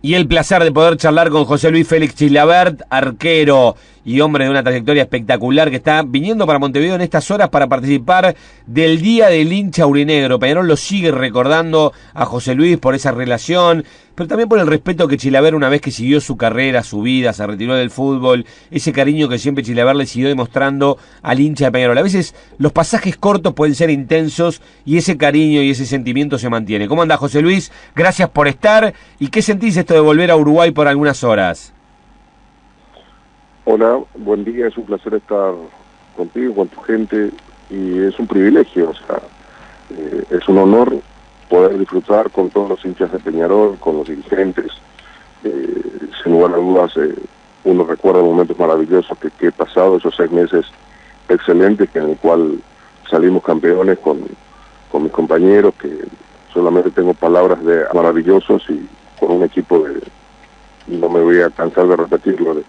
Y el placer de poder charlar con José Luis Félix Chilabert, arquero y hombre de una trayectoria espectacular que está viniendo para Montevideo en estas horas para participar del Día del Hincha Urinegro. Peñarol lo sigue recordando a José Luis por esa relación, pero también por el respeto que Chilaver una vez que siguió su carrera, su vida, se retiró del fútbol, ese cariño que siempre Chilaver le siguió demostrando al hincha de Peñarol. A veces los pasajes cortos pueden ser intensos y ese cariño y ese sentimiento se mantiene. ¿Cómo anda José Luis? Gracias por estar. ¿Y qué sentís de volver a Uruguay por algunas horas? Hola, buen día, es un placer estar contigo, con tu gente, y es un privilegio, o sea, eh, es un honor poder disfrutar con todos los hinchas de Peñarol, con los dirigentes. Eh, sin lugar a dudas, eh, uno recuerda momentos maravillosos que, he pasado, esos seis meses excelentes en el cual salimos campeones con, con mis compañeros, que solamente tengo palabras de maravillosos y con un equipo de, no me voy a cansar de repetirlo, de,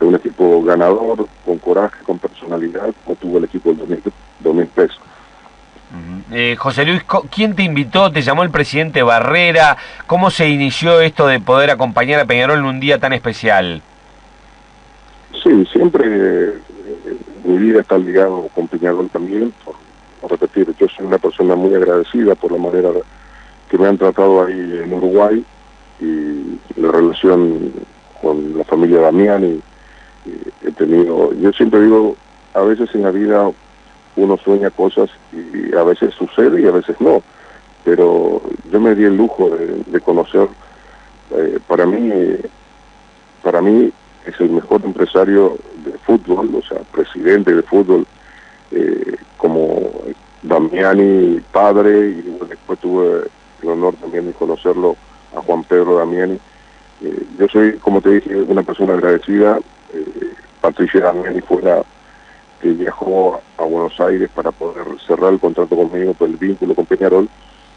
un equipo ganador, con coraje, con personalidad, como tuvo el equipo del 2003. Eh, José Luis, ¿quién te invitó? ¿Te llamó el presidente Barrera? ¿Cómo se inició esto de poder acompañar a Peñarol en un día tan especial? Sí, siempre eh, mi vida está ligado con Peñarol también, por, repetir, yo soy una persona muy agradecida por la manera que me han tratado ahí en Uruguay y la relación con la familia Damián y, he tenido, yo siempre digo, a veces en la vida uno sueña cosas y a veces sucede y a veces no, pero yo me di el lujo de, conocer, eh, para mí, para mí es el mejor empresario de fútbol, o sea, presidente de fútbol, eh, como Damiani padre, y después tuve el honor también de conocerlo a Juan Pedro Damiani. Eh, yo soy, como te dije, una persona agradecida. Patricia Damiani fue la que viajó a Buenos Aires para poder cerrar el contrato conmigo por el vínculo con Peñarol.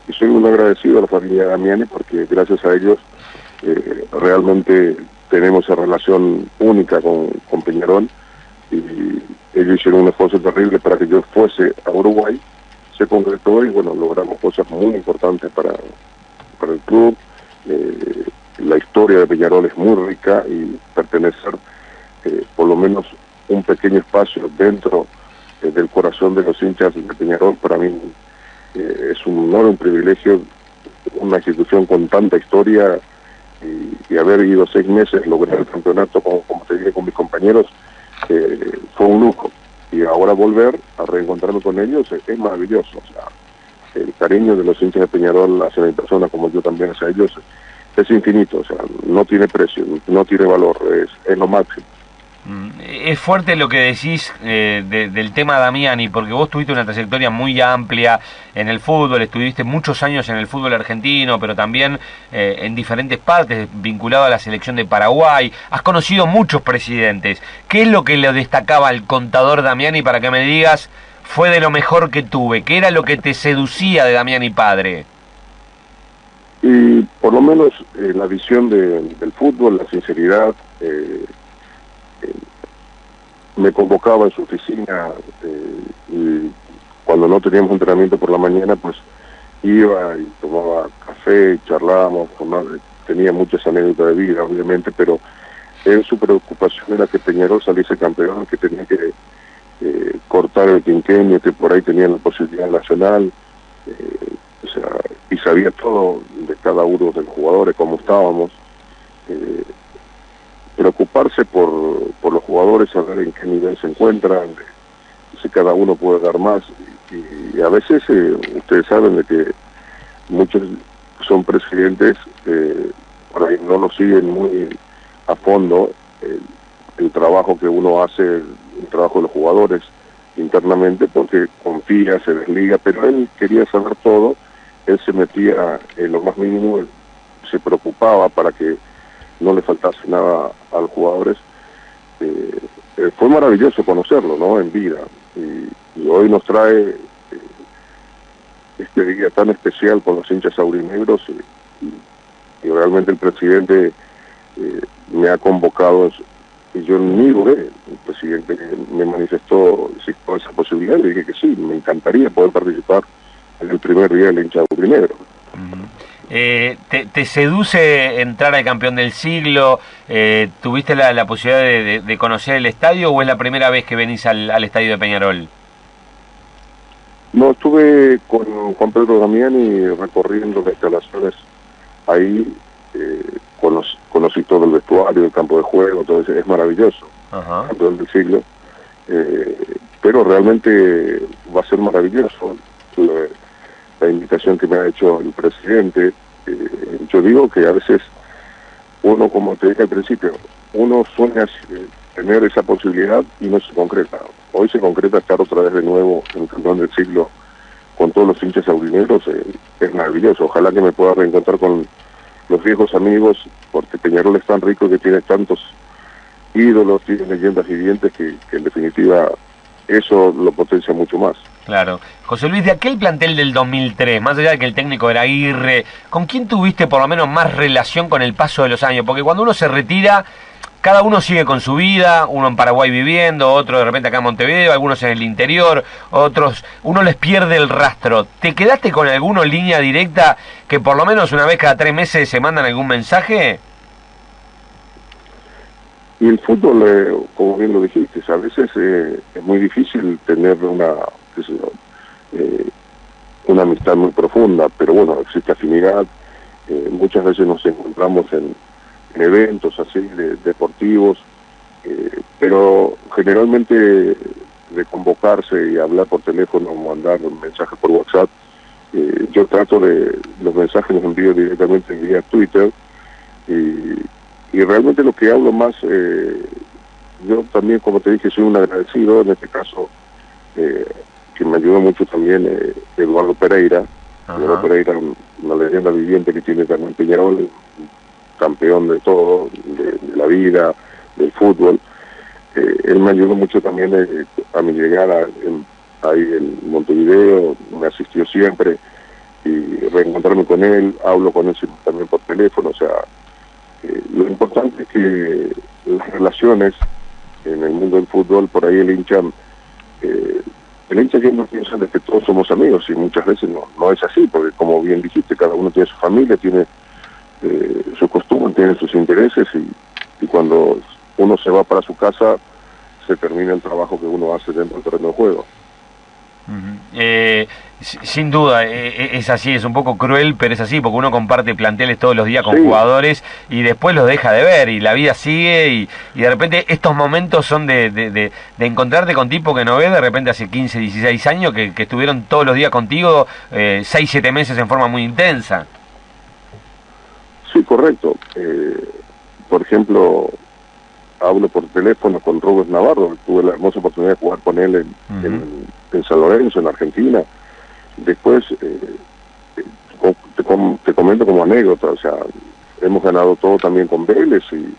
Y soy muy agradecido a la familia Damiani porque gracias a ellos eh, realmente tenemos esa relación única con, con Peñarol. Y ellos hicieron un esfuerzo terrible para que yo fuese a Uruguay. Se concretó y bueno, logramos cosas muy importantes para, para el club, eh, la historia de Peñarol es muy rica y pertenecer eh, por lo menos un pequeño espacio dentro eh, del corazón de los hinchas de Peñarol para mí es un honor, un privilegio, una institución con tanta historia y, haber ido seis meses, lograr el campeonato, como, te dije con mis compañeros, fue un lujo. Y ahora volver a reencontrarme con ellos es, maravilloso. El cariño de los hinchas de Peñarol hacia mi persona, como yo también hacia ellos, es infinito, o sea, no tiene precio, no tiene valor, es, es lo máximo. Mm, es fuerte lo que decís eh, del tema Damiani, porque vos tuviste una trayectoria muy amplia en el fútbol, estuviste muchos años en el fútbol argentino, pero también eh, en diferentes partes, vinculado a la selección de Paraguay. Has conocido muchos presidentes. ¿Qué es lo que le destacaba al contador Damiani para que me digas fue de lo mejor que tuve? ¿Qué era lo que te seducía de Damiani padre? Y por lo menos eh, la visión del fútbol, la sinceridad, eh, eh, me convocaba en su oficina y cuando no teníamos entrenamiento por la mañana, pues iba y tomaba café, charlábamos, tenía muchas anécdotas de vida, obviamente, pero en su preocupación era que Peñarol saliese campeón, que tenía que cortar el quinquenio, que por ahí tenía la posibilidad nacional, o sea, y sabía todo de cada uno de los jugadores, cómo estábamos. Eh, preocuparse por, por los jugadores, saber en qué nivel se encuentran, si cada uno puede dar más. Y, a veces eh, ustedes saben de que muchos son presidentes, eh, por ahí no lo siguen muy a fondo el trabajo que uno hace, el trabajo de los jugadores internamente, porque confía, se desliga, pero él quería saber todo él se metía en lo más mínimo, se preocupaba para que no le faltase nada a los jugadores. Eh, eh, fue maravilloso conocerlo, ¿no? En vida. Y, hoy nos trae eh, este día tan especial con los hinchas aurinegros y, realmente el presidente me ha convocado y yo ni dudé, el presidente me manifestó esa posibilidad y dije que sí, me encantaría poder participar en el primer día del hinchado primero. Eh, te, seduce entrar al campeón del siglo? Eh, ¿Tuviste la, posibilidad de, conocer el estadio o es la primera vez que venís al, estadio de Peñarol? No, estuve con, con Pedro Damiani recorriendo las instalaciones ahí, eh, conocí, todo el vestuario, el campo de juego, todo eso, es maravilloso, campeón del siglo. Eh, pero realmente va a ser maravilloso la invitación que me ha hecho el presidente. Eh, yo digo que a veces uno, como te dije al principio, uno sueña tener esa posibilidad y no se concreta. Hoy se concreta estar otra vez de nuevo en el campeón del siglo con todos los hinchas aurinegros, eh, es maravilloso. Ojalá que me pueda reencontrar con los viejos amigos, porque Peñarol es tan rico que tiene tantos ídolos, tiene leyendas vivientes que en definitiva eso lo potencia mucho más. Claro. José Luis, de aquel plantel del 2003, más allá de que el técnico era Aguirre, ¿con quién tuviste por lo menos más relación con el paso de los años? Porque cuando uno se retira, cada uno sigue con su vida, uno en Paraguay viviendo, otro de repente acá en Montevideo, algunos en el interior, otros, uno les pierde el rastro. ¿Te quedaste con alguno en línea directa que por lo menos una vez cada tres meses se mandan algún mensaje? Y el fútbol, eh, como bien lo dijiste, a veces eh, es muy difícil tener una, eh, una amistad muy profunda, pero bueno, existe afinidad. muchas veces nos encontramos en, eventos así, de, deportivos, pero generalmente de convocarse y hablar por teléfono o mandar un mensaje por WhatsApp, yo trato de, los mensajes los envío directamente vía Twitter y y realmente lo que hablo más, eh, yo también, como te dije, soy un agradecido, en este caso, eh, que me ayudó mucho también eh, Eduardo Pereira, Eduardo Pereira, una leyenda viviente que tiene también Peñarol, campeón de todo, de, la vida, del fútbol. él me ayudó mucho también a mi llegada ahí en Montevideo, me asistió siempre y reencontrarme con él, hablo con él también por teléfono, o sea, lo importante es que las relaciones en el mundo del fútbol, por ahí el hincha, eh, el hincha no piensa de que todos somos amigos y muchas veces no, no es así, porque como bien dijiste, cada uno tiene su familia, tiene eh, su costumbre, tiene sus intereses y, y cuando uno se va para su casa se termina el trabajo que uno hace dentro del terreno de juego. Eh, sin duda, eh, eh, es así, es un poco cruel, pero es así, porque uno comparte planteles todos los días con jugadores y después los deja de ver y la vida sigue y, de repente estos momentos son de, de, encontrarte con tipo que no ves de repente hace 15, 16 años que, estuvieron todos los días contigo, eh, 6, 7 meses en forma muy intensa. Sí, correcto. por ejemplo, hablo por teléfono con Robert Navarro, tuve la hermosa oportunidad de jugar con él en, en, San Lorenzo, en Argentina. Después, eh, te, comento como anécdota, o sea, hemos ganado todo también con Vélez y,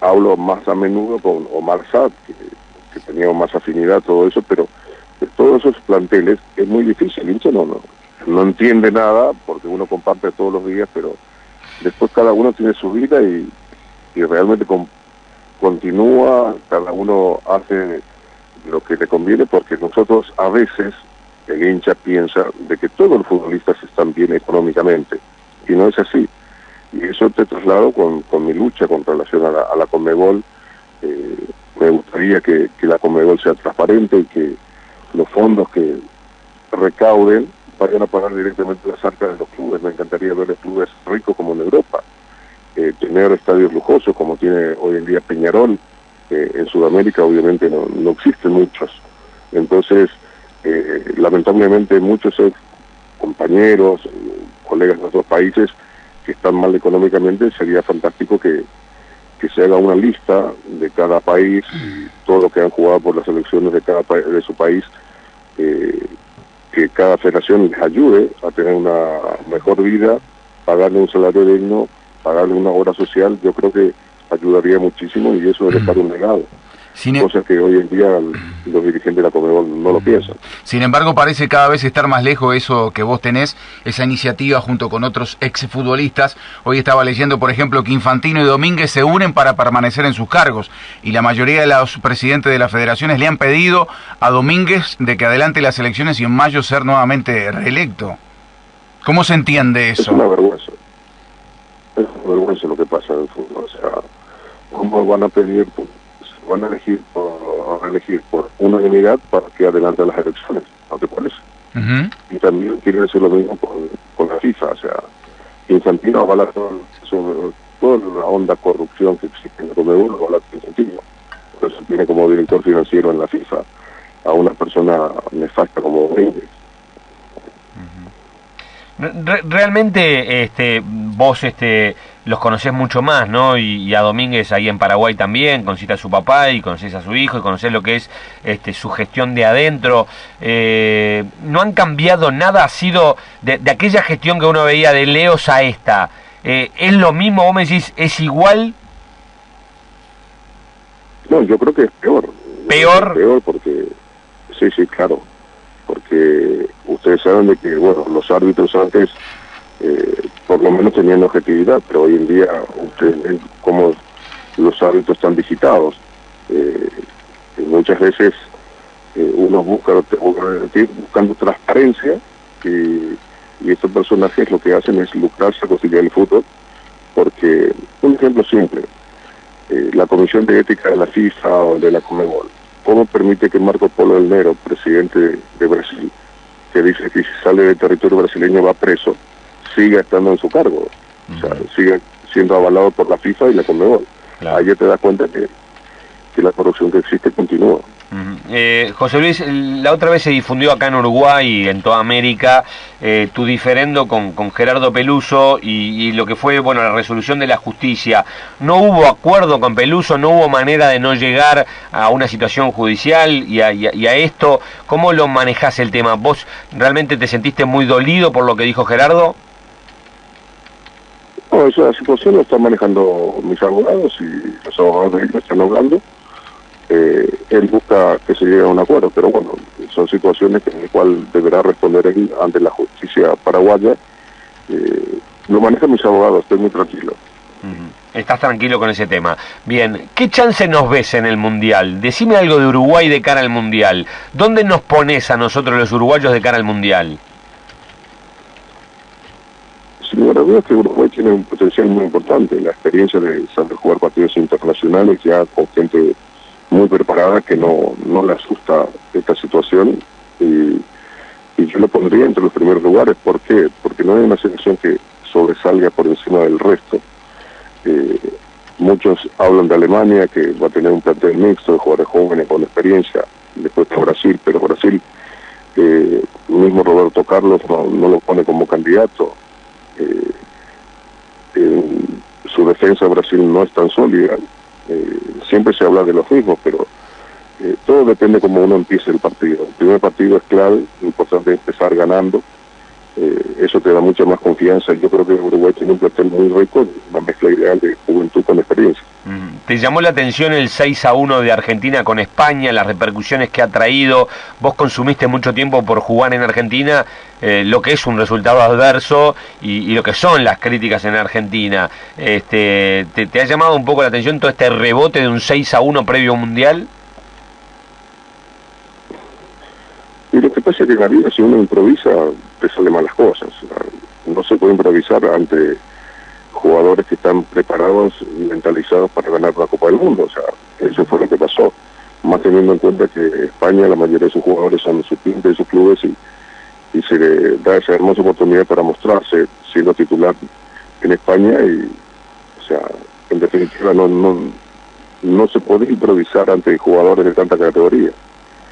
hablo más a menudo con Omar Sad, que, que teníamos más afinidad, todo eso, pero de todos esos planteles es muy difícil, hincha no, no, no entiende nada porque uno comparte todos los días, pero después cada uno tiene su vida y, y realmente continúa, cada uno hace lo que le conviene, porque nosotros a veces, el hincha piensa de que todos los futbolistas están bien económicamente, y no es así. Y eso te traslado con, con mi lucha con relación a la, a la Conmebol. Eh, me gustaría que, que la Conmebol sea transparente y que los fondos que recauden vayan a pagar directamente las arcas de los clubes. Me encantaría ver clubes ricos como en Europa eh, tener estadios lujosos como tiene hoy en día Peñarol. en Sudamérica obviamente no, no existen muchos. Entonces, eh, lamentablemente muchos compañeros, colegas de otros países que están mal económicamente, sería fantástico que, que se haga una lista de cada país, todo lo que han jugado por las elecciones de cada de su país, eh, que cada federación les ayude a tener una mejor vida, pagarle un salario digno pagarle una obra social, yo creo que ayudaría muchísimo y eso debe estar un legado. Sin e- cosa que hoy en día los dirigentes de la Comebol no lo piensan. Sin embargo, parece cada vez estar más lejos eso que vos tenés, esa iniciativa junto con otros exfutbolistas. Hoy estaba leyendo, por ejemplo, que Infantino y Domínguez se unen para permanecer en sus cargos y la mayoría de los presidentes de las federaciones le han pedido a Domínguez de que adelante las elecciones y en mayo ser nuevamente reelecto. ¿Cómo se entiende eso? Es una vergüenza. Es vergüenza lo que pasa en el fútbol. O sea, ¿cómo van a pedir, se van a elegir por, a elegir por unanimidad para que adelante las elecciones? ¿No te parece? Y también quiere decir lo mismo con, con la FIFA. O sea, Infantino avala todo, toda la onda corrupción que existe en el Comebol, avala Infantino. Por eso tiene como director financiero en la FIFA a una persona nefasta como Domínguez. realmente este, vos este, los conocés mucho más, ¿no? Y, a Domínguez ahí en Paraguay también, conocés a su papá y conocés a su hijo y conocés lo que es este, su gestión de adentro. Eh, ¿No han cambiado nada? ¿Ha sido de, aquella gestión que uno veía de Leos a esta? Eh, ¿Es lo mismo? ¿Vos me decís, es igual? No, yo creo que es peor. ¿Peor? peor porque Sí, sí, claro. Porque ustedes saben de que, bueno, los árbitros antes eh, por lo menos tenían objetividad, pero hoy en día ustedes ven cómo los árbitros están digitados. Eh, muchas veces eh, uno busca, buscando transparencia y, estos personajes lo que hacen es lucrarse a conseguir el fútbol, porque, un ejemplo simple, la Comisión de Ética de la FIFA o de la Comebol, ¿Cómo permite que Marco Polo del Nero, presidente de Brasil, que dice que si sale del territorio brasileño va preso, siga estando en su cargo? O sea, siga siendo avalado por la FIFA y la Conmebol. Ahí ya te das cuenta que, que la corrupción que existe continúa. Eh, José Luis, la otra vez se difundió acá en Uruguay y en toda América eh, tu diferendo con, Gerardo Peluso y, lo que fue bueno la resolución de la justicia. ¿No hubo acuerdo con Peluso? ¿No hubo manera de no llegar a una situación judicial y a, esto? ¿Cómo lo manejás el tema? ¿Vos realmente te sentiste muy dolido por lo que dijo Gerardo? No, esa situación lo están manejando mis abogados y los abogados de están hablando eh, él busca que se llegue a un acuerdo, pero bueno, son situaciones en las cuales deberá responder él ante la justicia paraguaya. Eh, lo manejan mis abogados, estoy muy tranquilo. Estás tranquilo con ese tema. Bien, ¿qué chance nos ves en el Mundial? Decime algo de Uruguay de cara al Mundial. ¿Dónde nos pones a nosotros los uruguayos de cara al Mundial? Sin lugar a dudas que Uruguay tiene un potencial muy importante. La experiencia de saber jugar partidos internacionales ya con gente muy preparada que no, no le asusta esta situación y, yo lo pondría entre los primeros lugares. ¿Por qué? Porque no hay una selección que sobresalga por encima del resto. Eh, muchos hablan de Alemania, que va a tener un plantel mixto de jugadores jóvenes con experiencia, después de Brasil, pero Brasil, eh, mismo Roberto Carlos no, lo pone como candidato. Eh, su defensa de Brasil no es tan sólida. Eh, siempre se habla de los mismos, pero eh, todo depende cómo uno empiece el partido. El primer partido es clave, importante empezar ganando. Eh, eso te da mucha más confianza. Yo creo que Uruguay tiene un plantel muy rico, una mezcla ideal de juventud con experiencia. ¿Te llamó la atención el 6 a 1 de Argentina con España, las repercusiones que ha traído? Vos consumiste mucho tiempo por jugar en Argentina, eh, lo que es un resultado adverso y, lo que son las críticas en Argentina. Este, ¿te, ha llamado un poco la atención todo este rebote de un 6 a 1 previo mundial? Y lo que pasa es que en la vida, si uno improvisa, te salen malas cosas. No se puede improvisar ante jugadores que están preparados y mentalizados para ganar la Copa del Mundo. O sea, eso fue lo que pasó. Más teniendo en cuenta que España, la mayoría de sus jugadores son sus de sus clubes y, y se le da esa hermosa oportunidad para mostrarse siendo titular en España y, o sea, en definitiva no, no, no se puede improvisar ante jugadores de tanta categoría.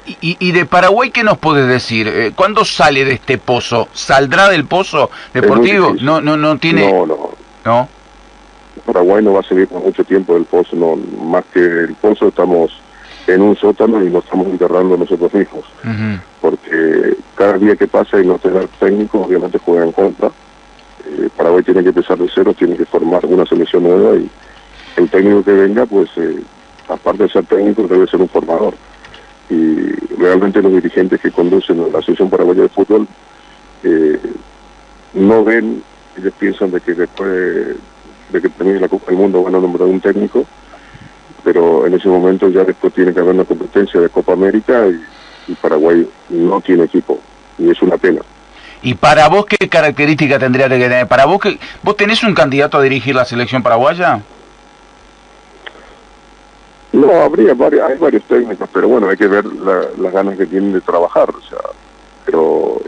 Y, y, de Paraguay, ¿qué nos puedes decir? Eh, ¿Cuándo sale de este pozo? ¿Saldrá del pozo deportivo? No, no, no tiene. No, no. ¿No? Paraguay no va a seguir por mucho tiempo del pozo, no. Más que el pozo, estamos en un sótano y nos estamos enterrando nosotros mismos. Porque cada día que pasa y no tener técnico, obviamente juega en contra. Eh, Paraguay tiene que empezar de cero, tiene que formar una selección nueva y el técnico que venga, pues, eh, aparte de ser técnico, debe ser un formador y realmente los dirigentes que conducen la Asociación Paraguaya de Fútbol eh, no ven, ellos piensan de que después de que termine la Copa del Mundo van a nombrar un técnico, pero en ese momento ya después tiene que haber una competencia de Copa América y, Paraguay no tiene equipo y es una pena. ¿Y para vos qué característica tendría que tener? ¿Para vos que vos tenés un candidato a dirigir la selección paraguaya? No, habría varios, hay varios técnicos, pero bueno, hay que ver las ganas que tienen de trabajar, o sea, pero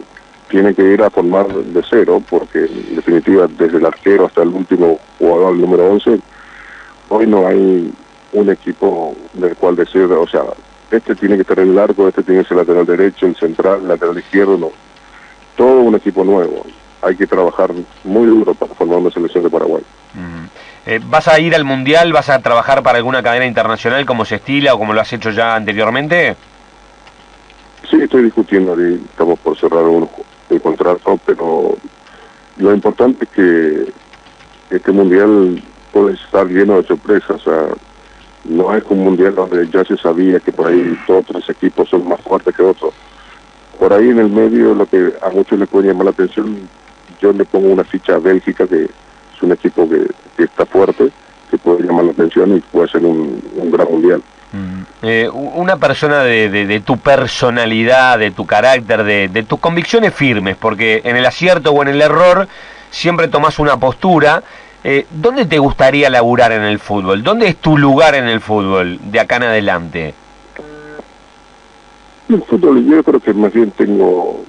tiene que ir a formar de cero, porque en definitiva, desde el arquero hasta el último jugador, el número 11, hoy no hay un equipo del cual decir, o sea, este tiene que estar en el arco, este tiene que ser lateral derecho, el central, el lateral izquierdo, no. Todo un equipo nuevo. Hay que trabajar muy duro para formar una selección de Paraguay. Eh, ¿Vas a ir al Mundial? ¿Vas a trabajar para alguna cadena internacional como se estila o como lo has hecho ya anteriormente? Sí, estoy discutiendo, estamos por cerrar un, el contrato, pero lo importante es que este Mundial puede estar lleno de sorpresas. O sea, no es un Mundial donde ya se sabía que por ahí todos los equipos son más fuertes que otros. Por ahí en el medio, lo que a muchos les puede llamar la atención, yo le pongo una ficha a Bélgica que un equipo que, está fuerte, que puede llamar la atención y puede ser un, gran mundial. Mm. Eh, una persona de, tu personalidad, de tu carácter, de, tus convicciones firmes, porque en el acierto o en el error siempre tomas una postura. Eh, ¿Dónde te gustaría laburar en el fútbol? ¿Dónde es tu lugar en el fútbol de acá en adelante? El fútbol yo creo que más bien tengo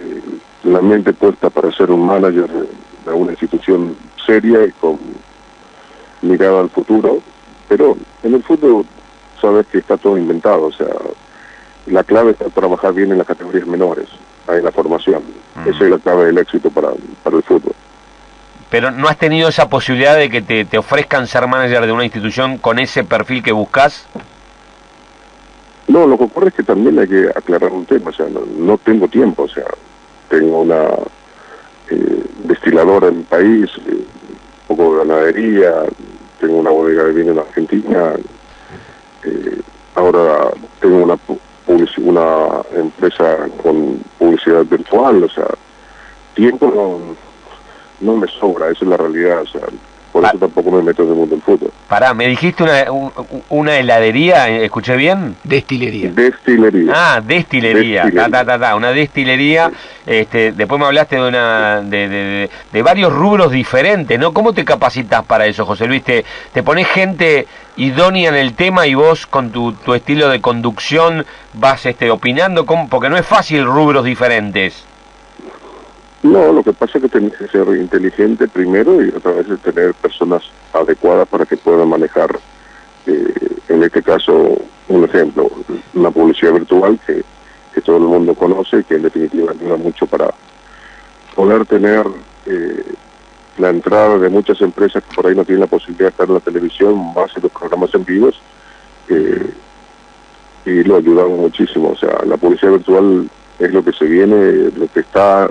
eh, la mente puesta para ser un manager una institución seria y con mirada al futuro, pero en el fútbol sabes que está todo inventado, o sea, la clave está trabajar bien en las categorías menores, en la formación. Esa es la clave del éxito para, para el fútbol. Pero ¿no has tenido esa posibilidad de que te, te ofrezcan ser manager de una institución con ese perfil que buscas? No, lo que ocurre es que también hay que aclarar un tema, o sea, no tengo tiempo, o sea, tengo una eh, destiladora en mi país, eh, un poco de ganadería, tengo una bodega de vino en Argentina, eh, ahora tengo una una empresa con publicidad virtual, o sea, tiempo no, no me sobra, esa es la realidad, o sea, por eso tampoco me meto en el mundo del fútbol. Pará, ¿me dijiste una, una heladería? ¿Escuché bien? Destilería. Destilería. Ah, destilería. una destilería. Este, después me hablaste de una de, de, varios rubros diferentes, ¿no? ¿Cómo te capacitas para eso, José Luis? ¿Te, te pones gente idónea en el tema y vos con tu, tu estilo de conducción vas este, opinando? ¿Cómo? Porque no es fácil rubros diferentes. No, lo que pasa es que tenés que ser inteligente primero y otra vez tener personas adecuadas para que puedan manejar, eh, en este caso, un ejemplo, una publicidad virtual que, todo el mundo conoce y que en definitiva ayuda mucho para poder tener eh, la entrada de muchas empresas que por ahí no tienen la posibilidad de estar en la televisión, más en los programas en vivos, eh, y lo ayudamos muchísimo. O sea, la publicidad virtual es lo que se viene, lo que está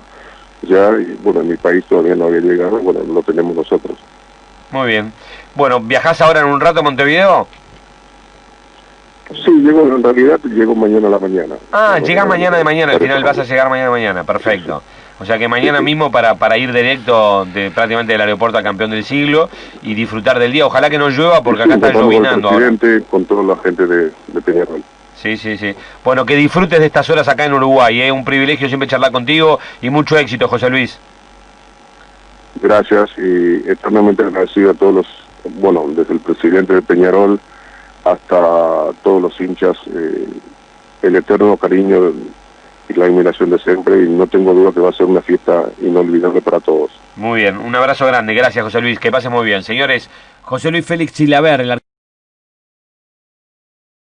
ya, y bueno, en mi país todavía no había llegado, bueno, lo tenemos nosotros. Muy bien. Bueno, ¿viajás ahora en un rato a Montevideo? Sí, llego en realidad, llego mañana a la mañana. Ah, llegas mañana de mañana, al final vas a llegar mañana de mañana, perfecto. O sea que mañana mismo para, para ir directo de prácticamente del aeropuerto al campeón del siglo y disfrutar del día. Ojalá que no llueva porque acá está llovinando. Con con toda la gente de, de Peñarol. Sí, sí, sí. Bueno, que disfrutes de estas horas acá en Uruguay. ¿eh? Un privilegio siempre charlar contigo y mucho éxito, José Luis. Gracias y eternamente agradecido a todos los, bueno, desde el presidente de Peñarol hasta todos los hinchas, eh, el eterno cariño y la admiración de siempre y no tengo duda que va a ser una fiesta inolvidable para todos. Muy bien, un abrazo grande, gracias José Luis, que pase muy bien. Señores, José Luis Félix Chilaver, el